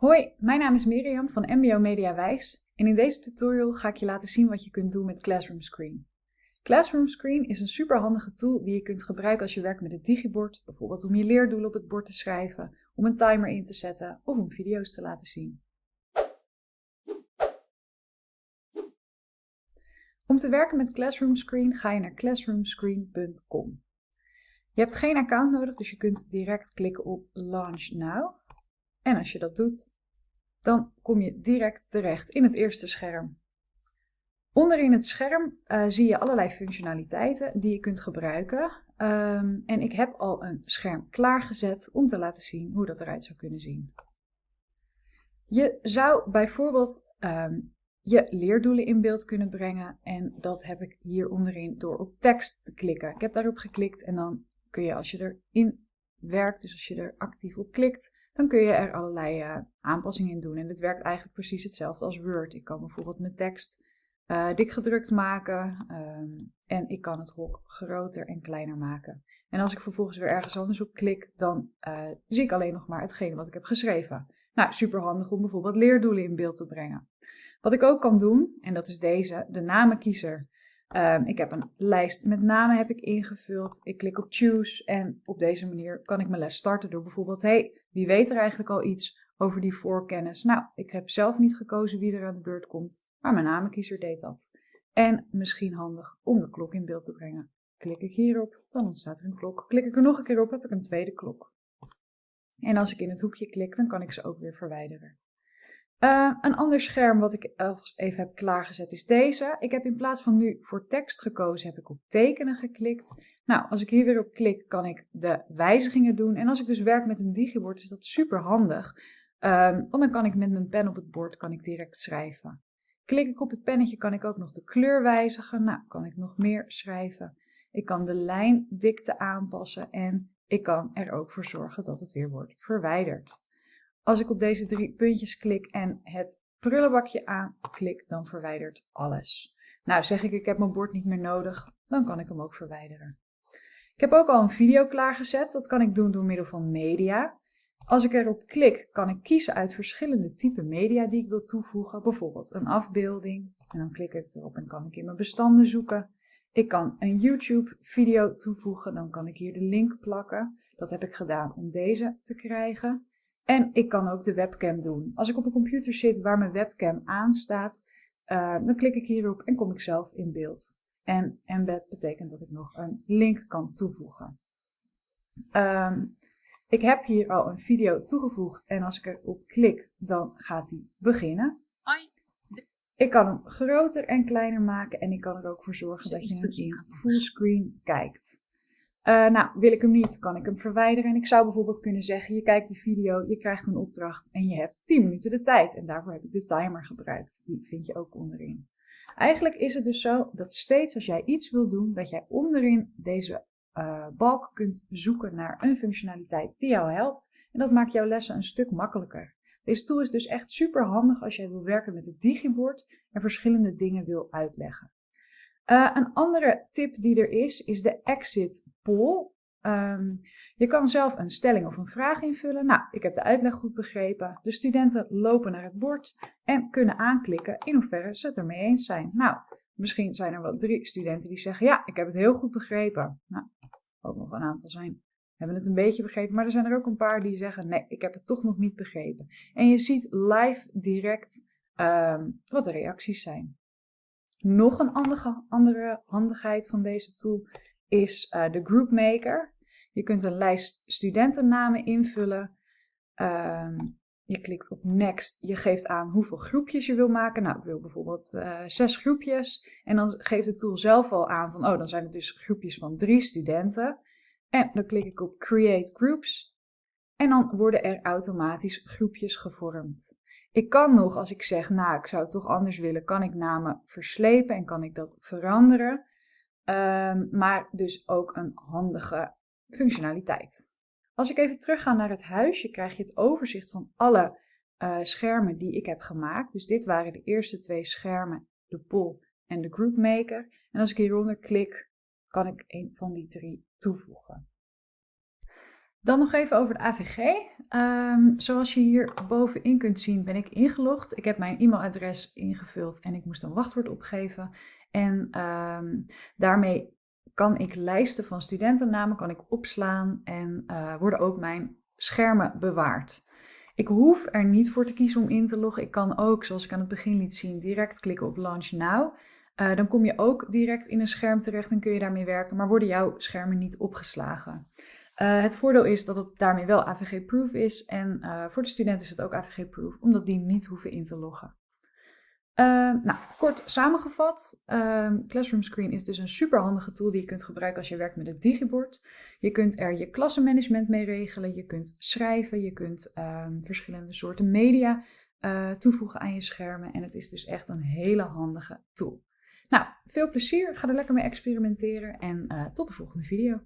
Hoi, mijn naam is Miriam van MBO Media Wijs en in deze tutorial ga ik je laten zien wat je kunt doen met Classroom Screen. Classroom Screen is een superhandige tool die je kunt gebruiken als je werkt met het digibord, bijvoorbeeld om je leerdoelen op het bord te schrijven, om een timer in te zetten of om video's te laten zien. Om te werken met Classroom Screen ga je naar classroomscreen.com. Je hebt geen account nodig, dus je kunt direct klikken op Launch Now. En als je dat doet, dan kom je direct terecht in het eerste scherm. Onderin het scherm uh, zie je allerlei functionaliteiten die je kunt gebruiken. Um, en ik heb al een scherm klaargezet om te laten zien hoe dat eruit zou kunnen zien. Je zou bijvoorbeeld um, je leerdoelen in beeld kunnen brengen. En dat heb ik hier onderin door op tekst te klikken. Ik heb daarop geklikt en dan kun je als je erin werkt, dus als je er actief op klikt, dan kun je er allerlei uh, aanpassingen in doen. En het werkt eigenlijk precies hetzelfde als Word. Ik kan bijvoorbeeld mijn tekst uh, dik gedrukt maken um, en ik kan het hok groter en kleiner maken. En als ik vervolgens weer ergens anders op klik, dan uh, zie ik alleen nog maar hetgene wat ik heb geschreven. Nou, super handig om bijvoorbeeld leerdoelen in beeld te brengen. Wat ik ook kan doen, en dat is deze, de namenkiezer. Um, ik heb een lijst met namen heb ik ingevuld. Ik klik op choose en op deze manier kan ik mijn les starten door bijvoorbeeld, hey, wie weet er eigenlijk al iets over die voorkennis? Nou, ik heb zelf niet gekozen wie er aan de beurt komt, maar mijn namenkiezer deed dat. En misschien handig om de klok in beeld te brengen. Klik ik hierop, dan ontstaat er een klok. Klik ik er nog een keer op, heb ik een tweede klok. En als ik in het hoekje klik, dan kan ik ze ook weer verwijderen. Uh, een ander scherm wat ik alvast even heb klaargezet is deze. Ik heb in plaats van nu voor tekst gekozen, heb ik op tekenen geklikt. Nou, als ik hier weer op klik, kan ik de wijzigingen doen. En als ik dus werk met een digibord, is dat super handig. Um, want dan kan ik met mijn pen op het bord kan ik direct schrijven. Klik ik op het pennetje, kan ik ook nog de kleur wijzigen. Nou, kan ik nog meer schrijven. Ik kan de lijndikte aanpassen en ik kan er ook voor zorgen dat het weer wordt verwijderd. Als ik op deze drie puntjes klik en het prullenbakje aanklik, dan verwijdert alles. Nou, zeg ik ik heb mijn bord niet meer nodig, dan kan ik hem ook verwijderen. Ik heb ook al een video klaargezet. Dat kan ik doen door middel van media. Als ik erop klik, kan ik kiezen uit verschillende typen media die ik wil toevoegen. Bijvoorbeeld een afbeelding. En dan klik ik erop en kan ik in mijn bestanden zoeken. Ik kan een YouTube video toevoegen. Dan kan ik hier de link plakken. Dat heb ik gedaan om deze te krijgen. En ik kan ook de webcam doen. Als ik op een computer zit waar mijn webcam aanstaat, uh, dan klik ik hierop en kom ik zelf in beeld. En embed betekent dat ik nog een link kan toevoegen. Um, ik heb hier al een video toegevoegd en als ik erop klik, dan gaat die beginnen. Ik kan hem groter en kleiner maken en ik kan er ook voor zorgen dat je hem in fullscreen kijkt. Uh, nou, wil ik hem niet, kan ik hem verwijderen. En ik zou bijvoorbeeld kunnen zeggen, je kijkt de video, je krijgt een opdracht en je hebt 10 minuten de tijd. En daarvoor heb ik de timer gebruikt. Die vind je ook onderin. Eigenlijk is het dus zo dat steeds als jij iets wil doen, dat jij onderin deze uh, balk kunt zoeken naar een functionaliteit die jou helpt. En dat maakt jouw lessen een stuk makkelijker. Deze tool is dus echt super handig als jij wil werken met het digibord en verschillende dingen wil uitleggen. Uh, een andere tip die er is, is de exit Um, je kan zelf een stelling of een vraag invullen. Nou, ik heb de uitleg goed begrepen. De studenten lopen naar het bord en kunnen aanklikken in hoeverre ze het ermee eens zijn. Nou, misschien zijn er wel drie studenten die zeggen, ja, ik heb het heel goed begrepen. Nou, ook nog een aantal zijn, hebben het een beetje begrepen. Maar er zijn er ook een paar die zeggen, nee, ik heb het toch nog niet begrepen. En je ziet live direct um, wat de reacties zijn. Nog een andere handigheid van deze tool is de Group Maker. Je kunt een lijst studentennamen invullen. Um, je klikt op Next. Je geeft aan hoeveel groepjes je wil maken. Nou, ik wil bijvoorbeeld uh, zes groepjes. En dan geeft de tool zelf al aan van, oh, dan zijn het dus groepjes van drie studenten. En dan klik ik op Create Groups. En dan worden er automatisch groepjes gevormd. Ik kan nog, als ik zeg, nou, ik zou het toch anders willen, kan ik namen verslepen en kan ik dat veranderen. Um, maar dus ook een handige functionaliteit. Als ik even terugga naar het huisje, krijg je het overzicht van alle uh, schermen die ik heb gemaakt. Dus dit waren de eerste twee schermen, de poll en de group maker. En als ik hieronder klik, kan ik een van die drie toevoegen. Dan nog even over de AVG. Ehm, zoals je hier bovenin kunt zien ben ik ingelogd. Ik heb mijn e-mailadres ingevuld en ik moest een wachtwoord opgeven. En ehm, daarmee kan ik lijsten van studentennamen kan ik opslaan en uh, worden ook mijn schermen bewaard. Ik hoef er niet voor te kiezen om in te loggen. Ik kan ook, zoals ik aan het begin liet zien, direct klikken op Launch Now. Uh, dan kom je ook direct in een scherm terecht en kun je daarmee werken, maar worden jouw schermen niet opgeslagen. Uh, het voordeel is dat het daarmee wel AVG-proof is en uh, voor de student is het ook AVG-proof, omdat die niet hoeven in te loggen. Uh, nou, kort samengevat, ehm, Classroom Screen is dus een superhandige tool die je kunt gebruiken als je werkt met het digibord. Je kunt er je klassenmanagement mee regelen, je kunt schrijven, je kunt ehm, verschillende soorten media toevoegen aan je schermen en het is dus echt een hele handige tool. Nou, veel plezier, ga er lekker mee experimenteren en tot de volgende video.